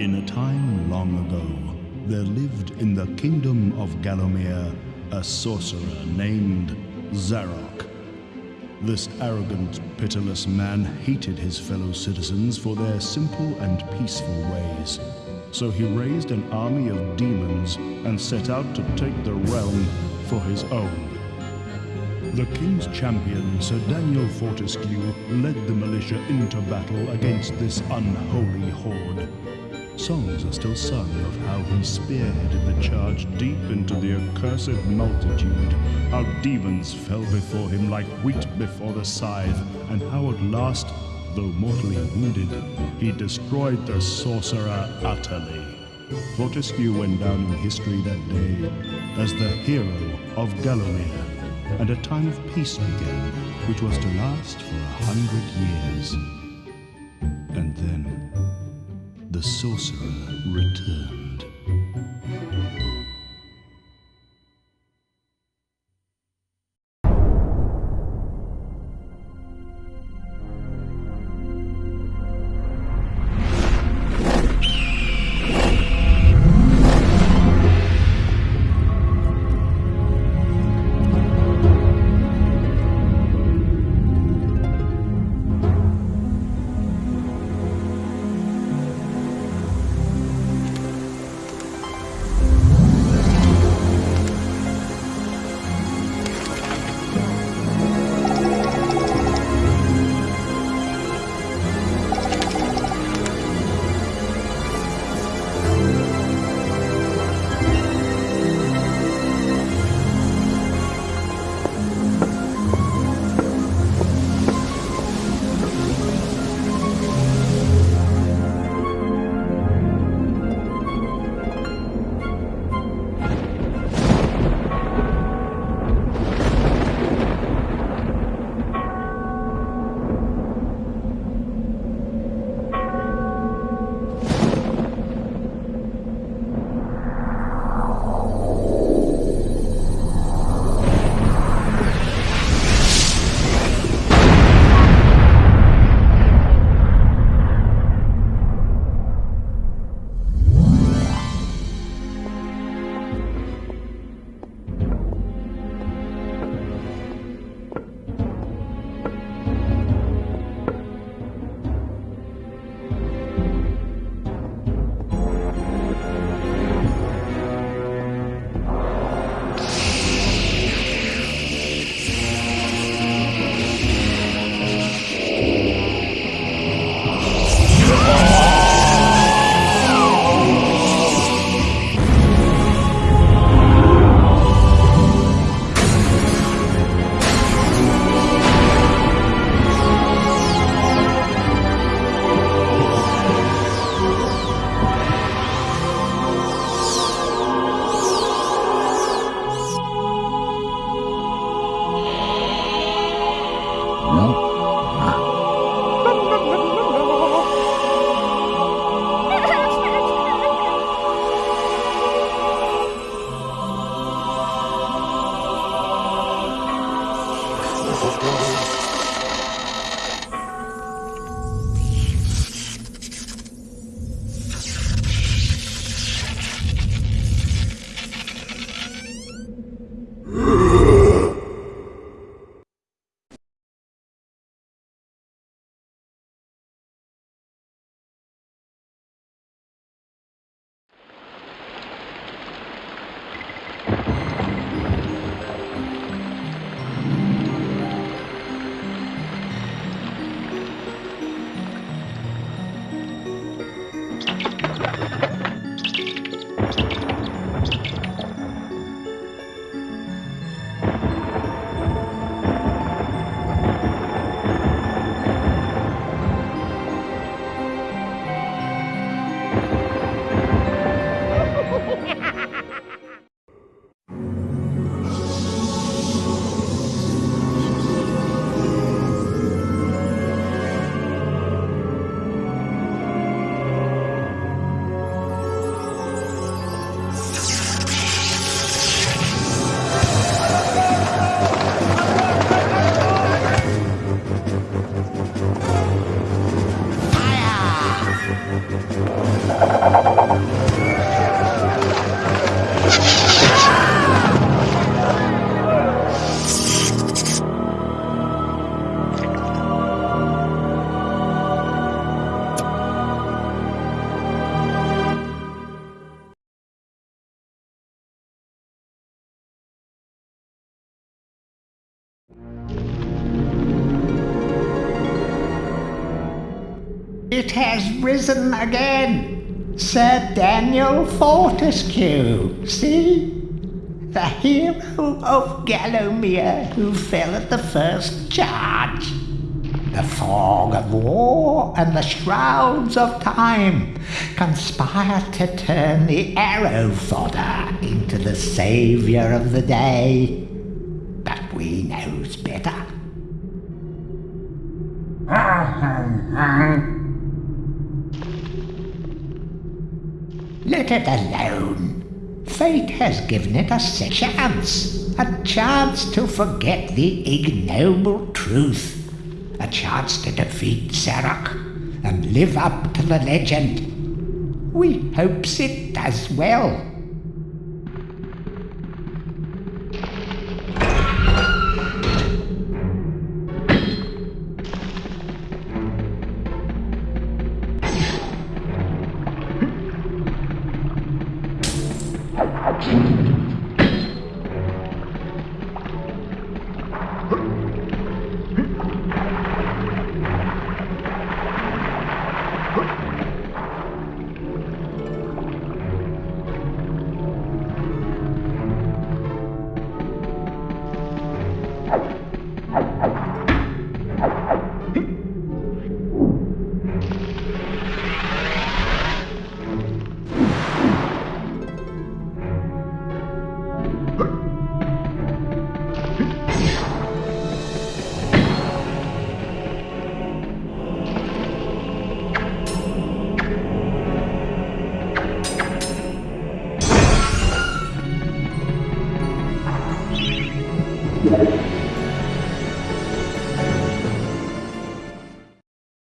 In a time long ago, there lived in the kingdom of Gallowmere a sorcerer named Zarok. This arrogant, pitiless man hated his fellow citizens for their simple and peaceful ways. So he raised an army of demons and set out to take the realm for his own. The king's champion, Sir Daniel Fortescue, led the militia into battle against this unholy horde. Songs are still sung of how he spearheaded the charge deep into the accursed multitude, how demons fell before him like wheat before the scythe, and how at last, though mortally wounded, he destroyed the sorcerer utterly. Fortescue went down in history that day as the hero of Gallowmere, and a time of peace began, which was to last for a hundred years. And then the sorcerer returned. It has risen again. Sir Daniel Fortescue, see? The hero of Gallowmere who fell at the first charge. The fog of war and the shrouds of time conspire to turn the arrow fodder into the saviour of the day. But we knows better. Let it alone. Fate has given it a chance. A chance to forget the ignoble truth. A chance to defeat Zarok and live up to the legend. We hopes it does well.